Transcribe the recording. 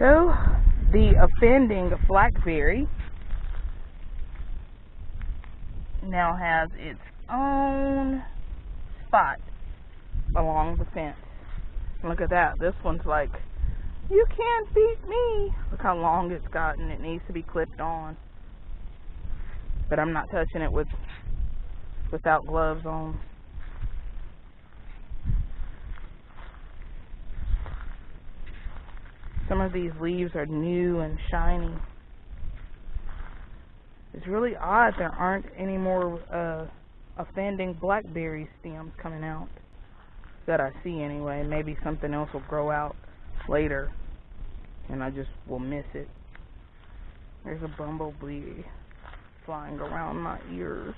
So, the offending blackberry now has its own spot along the fence. Look at that. This one's like, you can't beat me. Look how long it's gotten. It needs to be clipped on. But I'm not touching it with without gloves on. Some of these leaves are new and shiny. It's really odd there aren't any more uh, offending blackberry stems coming out that I see anyway. Maybe something else will grow out later and I just will miss it. There's a bumblebee flying around my ears.